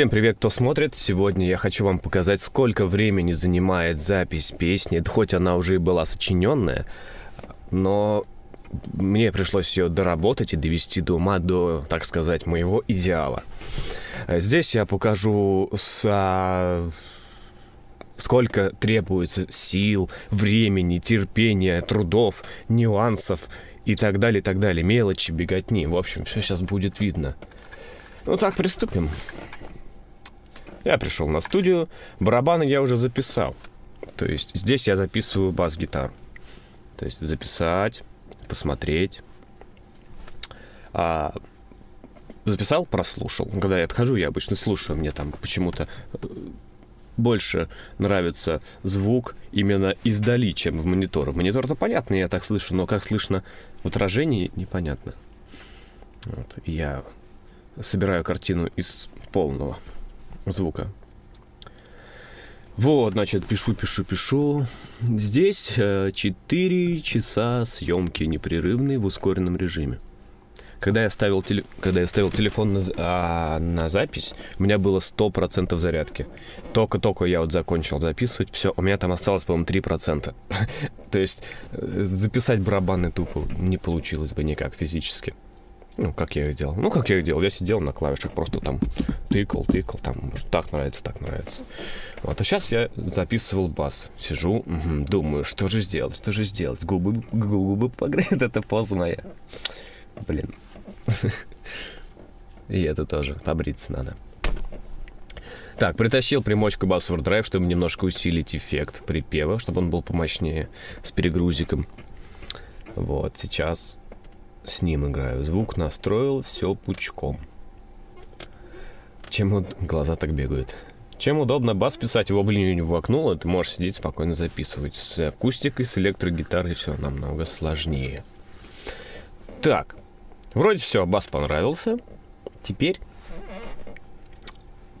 Всем привет, кто смотрит. Сегодня я хочу вам показать, сколько времени занимает запись песни, хоть она уже и была сочиненная, но мне пришлось ее доработать и довести до ума до, так сказать, моего идеала. Здесь я покажу с сколько требуется сил, времени, терпения, трудов, нюансов и так далее, и так далее, мелочи, беготни. В общем, все сейчас будет видно. Ну так, приступим. Я пришел на студию, барабаны я уже записал. То есть здесь я записываю бас-гитару. То есть записать, посмотреть. А, записал, прослушал. Когда я отхожу, я обычно слушаю. Мне там почему-то э, больше нравится звук именно издали, чем в монитор. Монитор-то понятно, я так слышу, но как слышно в отражении, непонятно. Вот. Я собираю картину из полного звука. Вот, значит, пишу, пишу, пишу. Здесь 4 э, часа съемки непрерывной в ускоренном режиме. Когда я ставил, теле... Когда я ставил телефон на, а, на запись, у меня было 100% зарядки. Только-только я вот закончил записывать, все, у меня там осталось, по-моему, 3%. То есть э, записать барабаны тупо не получилось бы никак физически. Ну, как я их делал? Ну, как я их делал? Я сидел на клавишах, просто там тыкал, тыкал, там, может, так нравится, так нравится. Вот, а сейчас я записывал бас. Сижу, угу, думаю, что же сделать, что же сделать? Губы, губы погреют, это поза моя. Блин. И это тоже, побриться надо. Так, притащил примочку Bass Overdrive, чтобы немножко усилить эффект припева, чтобы он был помощнее, с перегрузиком. Вот, сейчас с ним играю. Звук настроил, все пучком. Чем вот глаза так бегают. Чем удобно бас писать его в линию в окно, ты можешь сидеть спокойно записывать. С акустикой, с электрогитарой все намного сложнее. Так, вроде все, бас понравился. Теперь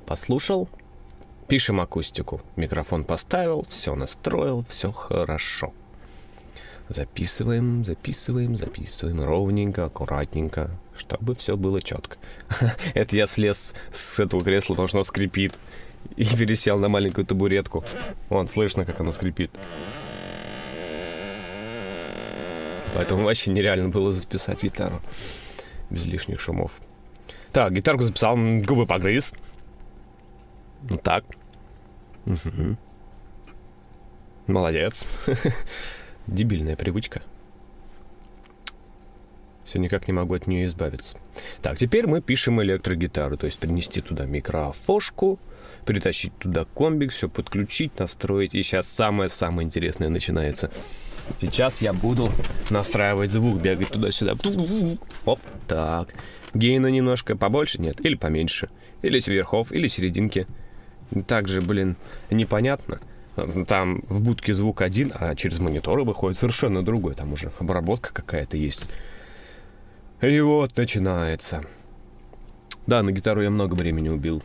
послушал, пишем акустику. Микрофон поставил, все настроил, все хорошо. Записываем, записываем, записываем ровненько, аккуратненько, чтобы все было четко. Это я слез с этого кресла, потому что оно скрипит. И пересел на маленькую табуретку. Вон, слышно, как оно скрипит. Поэтому вообще нереально было записать гитару. Без лишних шумов. Так, гитарку записал, губы погрыз. Так. Угу. Молодец. Дебильная привычка. Все никак не могу от нее избавиться. Так, теперь мы пишем электрогитару, то есть принести туда микрофошку, притащить туда комбик, все подключить, настроить. И сейчас самое-самое интересное начинается. Сейчас я буду настраивать звук, бегать туда-сюда. Оп, так. Гейна немножко побольше, нет, или поменьше. Или с верхов, или серединки. Также, блин, непонятно. Там в будке звук один, а через мониторы выходит совершенно другой. Там уже обработка какая-то есть. И вот начинается. Да, на гитару я много времени убил.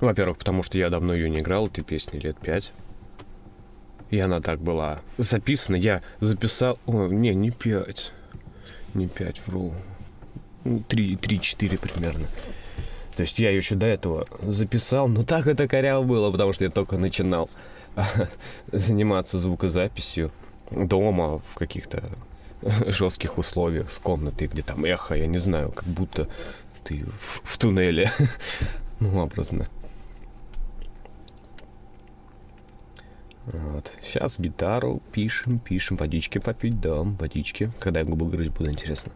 Во-первых, потому что я давно ее не играл, этой песни лет пять. И она так была записана. Я записал... О, не, не пять. Не пять, вру. Ну, три, три, четыре примерно. То есть я еще до этого записал, но так это коряво было, потому что я только начинал заниматься звукозаписью дома в каких-то жестких условиях с комнатой, где там эхо, я не знаю, как будто ты в, в туннеле, ну, образно. Вот. Сейчас гитару пишем, пишем, водички попить, да, водички. Когда я губы грызть буду, интересно.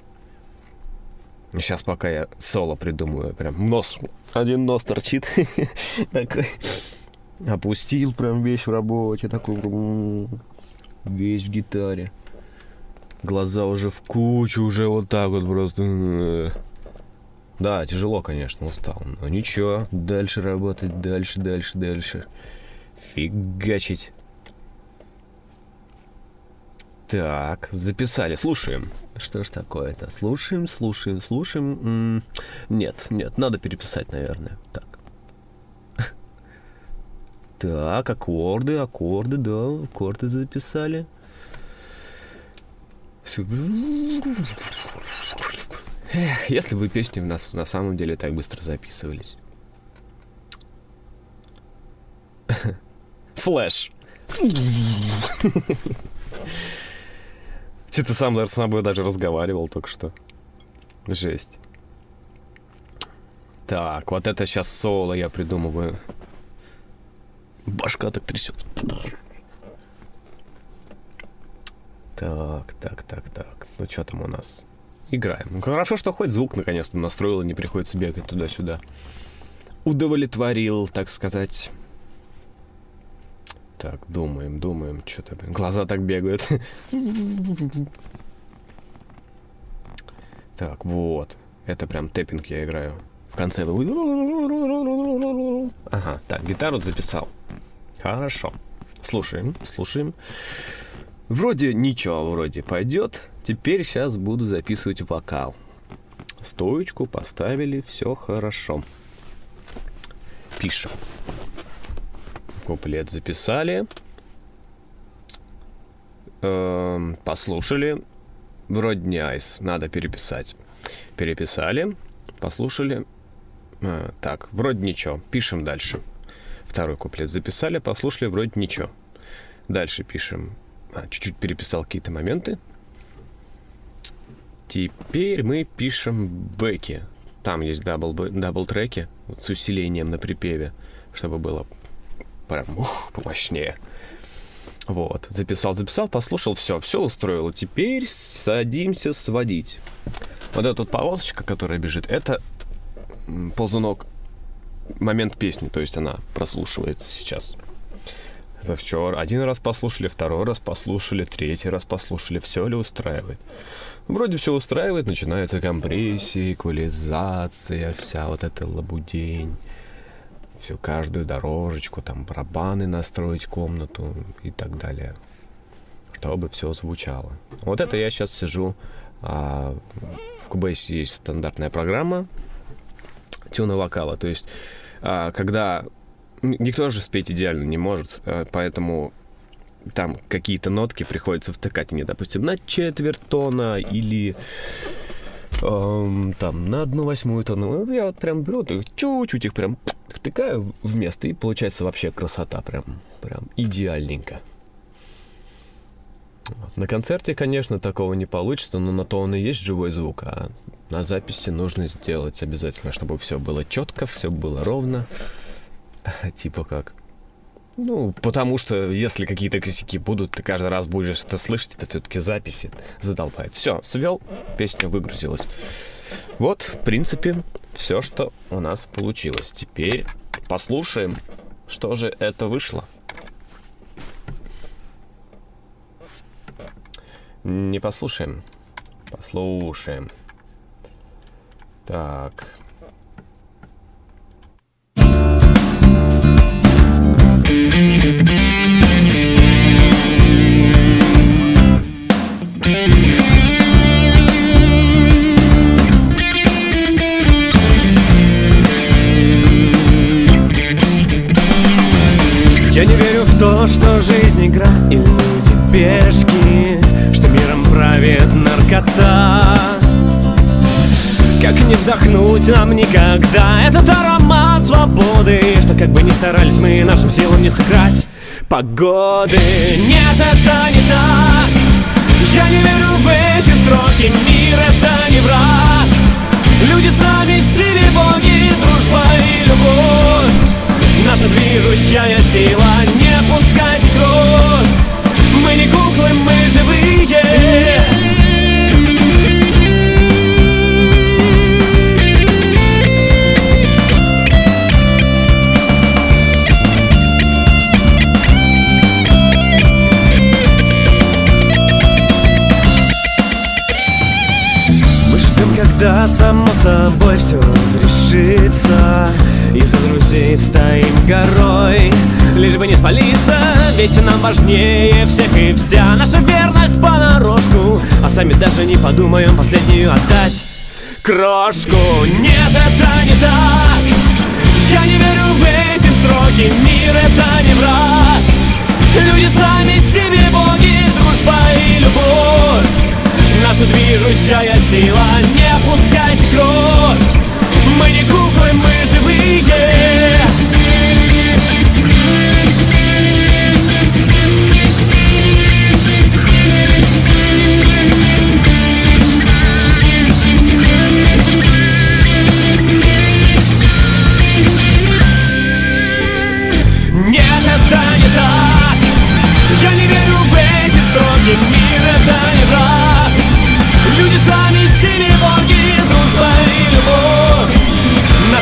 Сейчас пока я соло придумаю, прям нос, один нос торчит, такой, опустил прям весь в работе, такой, весь в гитаре. Глаза уже в кучу, уже вот так вот просто. Да, тяжело, конечно, устал, но ничего, дальше работать, дальше, дальше, дальше. Фигачить. Так, записали, слушаем. Что ж такое-то? Слушаем, слушаем, слушаем. М -м нет, нет, надо переписать, наверное. Так. Так, аккорды, аккорды, да, аккорды записали. Эх, если бы песни у нас на самом деле так быстро записывались. Флэш. Что-то сам, наверное, с собой даже разговаривал только что. Жесть. Так, вот это сейчас соло я придумываю. Башка так трясется. Так, так, так, так. Ну что там у нас? Играем. Ну, хорошо, что хоть звук наконец-то настроил, и не приходится бегать туда-сюда. Удовлетворил, так сказать. Так, думаем, думаем. Что-то, блин, глаза так бегают. Так, вот. Это прям тэппинг я играю. В конце... Ага, так, гитару записал. Хорошо. Слушаем, слушаем. Вроде ничего, вроде пойдет. Теперь сейчас буду записывать вокал. Стоечку поставили, все хорошо. Пишем. Куплет записали. Эм, послушали. Вроде не айс, надо переписать. Переписали, послушали. Э, так, вроде ничего. Пишем дальше. Второй куплет записали, послушали, вроде ничего. Дальше пишем а, чуть-чуть переписал какие-то моменты. Теперь мы пишем бэки. Там есть double, double треки вот, с усилением на припеве, чтобы было прям ух, помощнее. Вот, записал, записал, послушал, все, все устроило. Теперь садимся сводить. Вот эта вот полосочка, которая бежит, это ползунок момент песни, то есть она прослушивается сейчас. Вчера один раз послушали, второй раз послушали, третий раз послушали, все ли устраивает. Вроде все устраивает, начинается компрессия, эквализация, вся вот эта лабудень. Всю каждую дорожечку, там барабаны настроить комнату и так далее. Чтобы все звучало. Вот это я сейчас сижу. А, в Cubase есть стандартная программа тюна вокала. То есть, а, когда никто же спеть идеально не может, э, поэтому там какие-то нотки приходится втыкать, не, допустим, на четверть тона или эм, там на одну восьмую тона. Вот я вот прям беру, чуть-чуть их прям втыкаю в место, и получается вообще красота, прям, прям идеальненько. На концерте, конечно, такого не получится, но на то он и есть живой звук, а на записи нужно сделать обязательно, чтобы все было четко, все было ровно. Типа как? Ну, потому что если какие-то косяки будут, ты каждый раз будешь это слышать, это все-таки записи задолбает. Все, свел, песня выгрузилась. Вот, в принципе, все, что у нас получилось. Теперь послушаем, что же это вышло. Не послушаем. Послушаем. Так. Верю в то, что жизнь игра и люди пешки Что миром правит наркота. Как не вдохнуть нам никогда этот аромат свободы Что как бы ни старались мы нашим силам не сыграть погоды. Нет, это не так. Я не верю в эти собой все разрешится. И за друзей стоим горой Лишь бы не спалиться, ведь нам важнее всех и вся Наша верность понарошку. А сами даже не подумаем последнюю отдать. Крошку. Нет, это не так. Я не верю в эти строки. Мир это не враг. Люди сами себе боги Дружба и любовь. Наша движущая сила glory.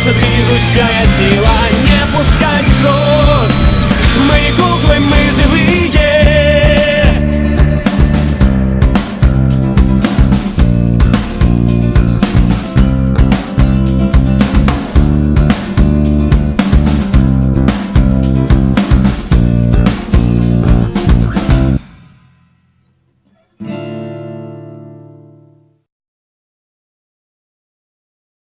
наша движущая сила.